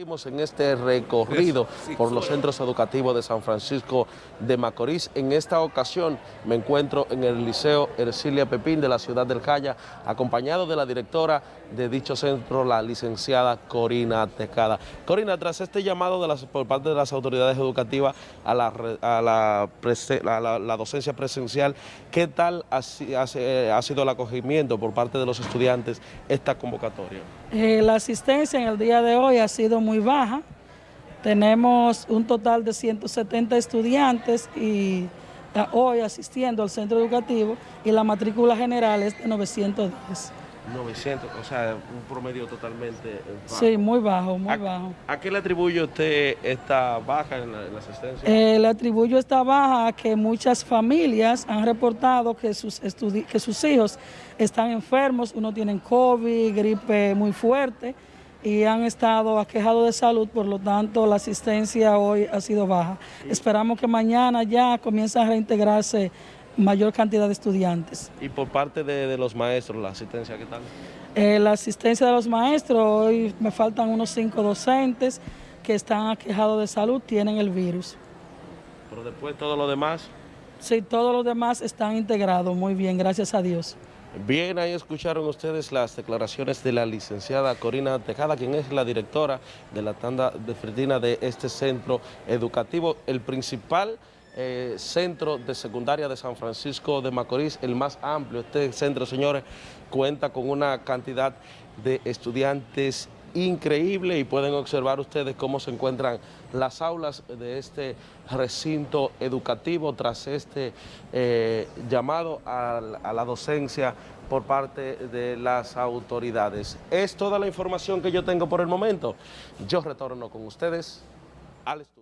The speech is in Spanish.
Seguimos en este recorrido por los centros educativos de San Francisco de Macorís. En esta ocasión me encuentro en el Liceo Ercilia Pepín de la ciudad del Calla, acompañado de la directora de dicho centro, la licenciada Corina Tecada. Corina, tras este llamado de las, por parte de las autoridades educativas a la, a la, a la, docencia presencial, ¿qué tal ha, ha, ha, sido el acogimiento por parte de los estudiantes esta convocatoria? Eh, la asistencia en el día de hoy ha sido muy baja. Tenemos un total de 170 estudiantes y hoy asistiendo al centro educativo y la matrícula general es de 910. 900, o sea, un promedio totalmente bajo. Sí, muy bajo, muy ¿A, bajo. ¿A qué le atribuye usted esta baja en la, en la asistencia? Eh, le atribuyo esta baja a que muchas familias han reportado que sus, que sus hijos están enfermos, uno tiene COVID, gripe muy fuerte, y han estado aquejados de salud, por lo tanto la asistencia hoy ha sido baja. Esperamos que mañana ya comiencen a reintegrarse mayor cantidad de estudiantes. ¿Y por parte de, de los maestros, la asistencia qué tal? Eh, la asistencia de los maestros, hoy me faltan unos cinco docentes que están aquejados de salud, tienen el virus. ¿Pero después todo lo demás? Sí, todos los demás están integrados, muy bien, gracias a Dios. Bien, ahí escucharon ustedes las declaraciones de la licenciada Corina Tejada, quien es la directora de la tanda de Ferdina de este centro educativo, el principal eh, centro de secundaria de San Francisco de Macorís, el más amplio. Este centro, señores, cuenta con una cantidad de estudiantes increíble y pueden observar ustedes cómo se encuentran las aulas de este recinto educativo tras este eh, llamado a, a la docencia por parte de las autoridades. Es toda la información que yo tengo por el momento. Yo retorno con ustedes al estudio.